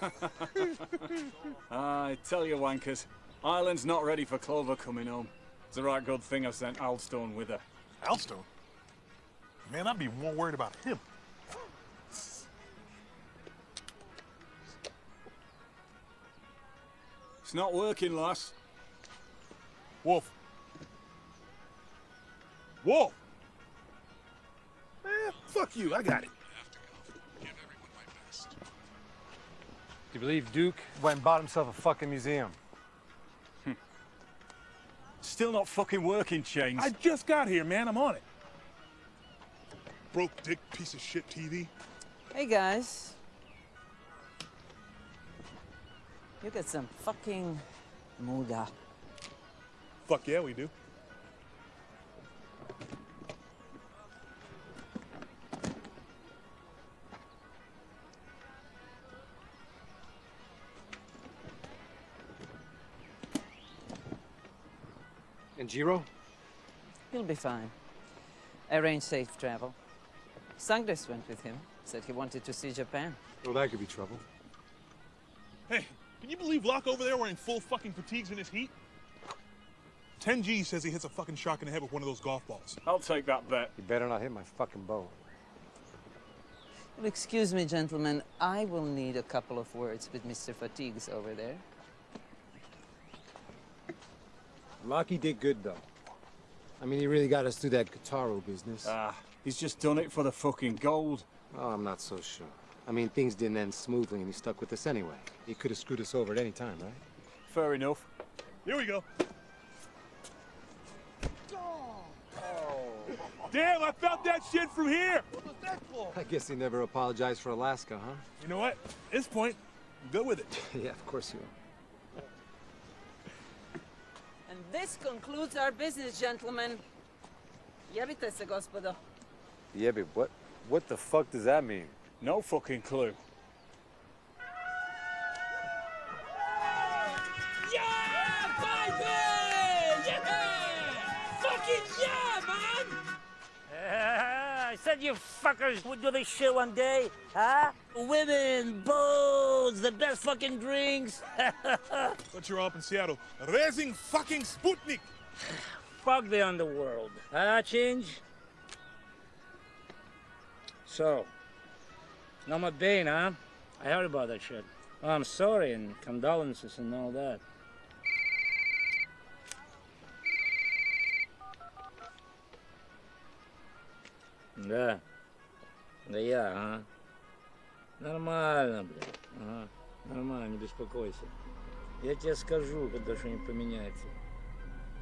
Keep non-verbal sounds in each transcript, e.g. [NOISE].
fucking lots of! I tell you, wankers, Ireland's not ready for Clover coming home. It's a right good thing I sent Alstone with her. Alstone? Man, I'd be more worried about him. It's not working, lass. Wolf. Wolf! Man, fuck you, I got it. You believe Duke went and bought himself a fucking museum? Hmm. Still not fucking working, Chains. I just got here, man. I'm on it. Broke dick piece of shit TV. Hey guys. You got some fucking muda. Fuck yeah, we do. And Jiro? He'll be fine. Arrange safe travel. Sangres went with him. Said he wanted to see Japan. Well, that could be trouble. Hey, can you believe Locke over there wearing full fucking fatigues in this heat? 10G says he hits a fucking shark in the head with one of those golf balls. I'll take that bet. You better not hit my fucking boat. Well, excuse me, gentlemen. I will need a couple of words with Mr. Fatigues over there. Lockie did good, though. I mean, he really got us through that Guitarro business. Ah, he's just done it for the fucking gold. Oh, I'm not so sure. I mean, things didn't end smoothly and he stuck with us anyway. He could have screwed us over at any time, right? Fair enough. Here we go. Damn, I felt that shit from here. What was that for? I guess he never apologized for Alaska, huh? You know what? At this point, I'm good with it. [LAUGHS] yeah, of course you are. This concludes our business, gentlemen. Jebite se, gospodo. Yeah, but what, what the fuck does that mean? No fucking clue. Yeah, baby! Yeah! Fucking yeah, man! Uh, I said you fuckers would do this shit one day, huh? Women, boats, the best fucking drinks. [LAUGHS] but you're up in Seattle, raising fucking Sputnik. Fuck the underworld. Ah, uh, change. So, no Bain, huh? I heard about that shit. Oh, I'm sorry and condolences and all that. Да. Да huh? ага. Нормально, блядь. Ага. Нормально, не беспокойся. Я тебе скажу, когда что-нибудь поменяется.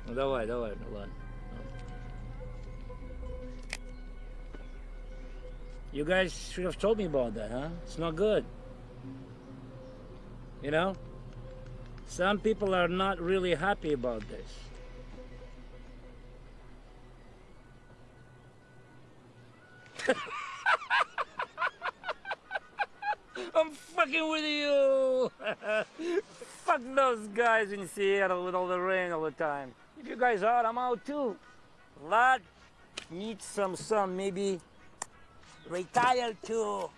Ну давай, давай, ну ладно. You guys should have told me about that, huh? It's not good. You know? Some people are not really happy about this. I'm fucking with you! [LAUGHS] Fuck those guys in Seattle with all the rain all the time. If you guys are, I'm out too. Lot needs some sun, maybe retire to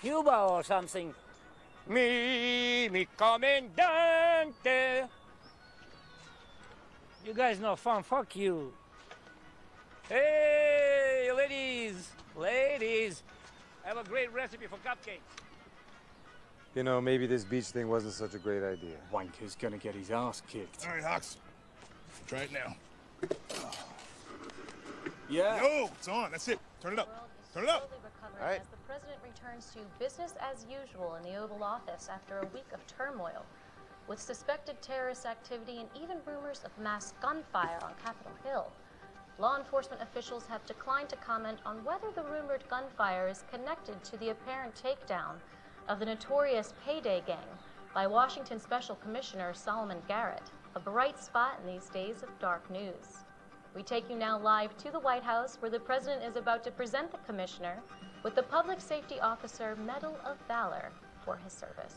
Cuba or something. Me, mi comandante. You guys know fun, fuck you. Hey, ladies, ladies, I have a great recipe for cupcakes. You know, maybe this beach thing wasn't such a great idea. Wanker's gonna get his ass kicked. All right, Hawks. Try it now. Yeah. Yo, it's on. That's it. Turn it up. Turn it up. All right. As the president returns to business as usual in the Oval Office after a week of turmoil, with suspected terrorist activity and even rumors of mass gunfire on Capitol Hill. Law enforcement officials have declined to comment on whether the rumored gunfire is connected to the apparent takedown of the notorious Payday Gang by Washington Special Commissioner Solomon Garrett, a bright spot in these days of dark news. We take you now live to the White House, where the president is about to present the commissioner with the Public Safety Officer Medal of Valor for his service.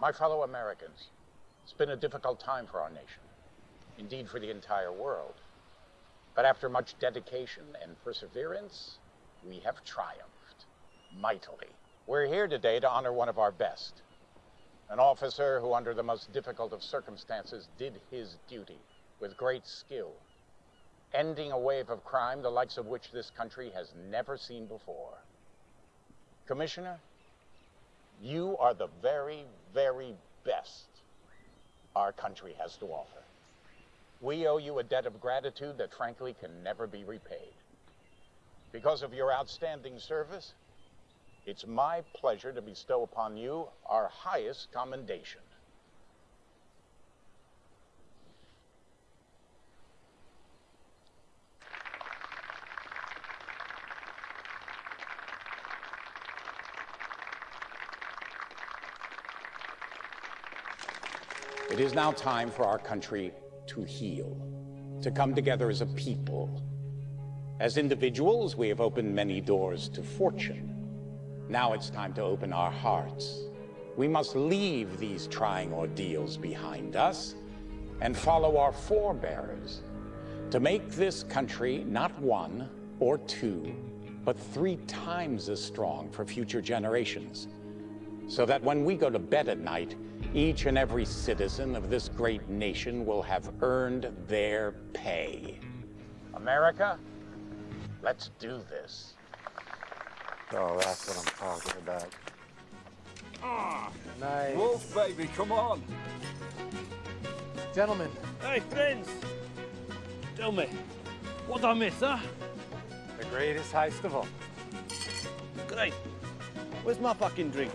My fellow Americans, it's been a difficult time for our nation, indeed for the entire world. But after much dedication and perseverance, we have triumphed mightily. We're here today to honor one of our best. An officer who, under the most difficult of circumstances, did his duty with great skill, ending a wave of crime the likes of which this country has never seen before. Commissioner, you are the very, very best our country has to offer. We owe you a debt of gratitude that frankly can never be repaid. Because of your outstanding service, it's my pleasure to bestow upon you our highest commendation. It is now time for our country to heal, to come together as a people. As individuals, we have opened many doors to fortune. Now it's time to open our hearts. We must leave these trying ordeals behind us and follow our forebears to make this country not one or two, but three times as strong for future generations. So that when we go to bed at night, each and every citizen of this great nation will have earned their pay. America, let's do this. Oh, that's what I'm talking about. Ah, nice. Wolf, baby, come on. Gentlemen, Hey, friends. Tell me, what I miss, huh? The greatest heist of all. Great. Where's my fucking drink?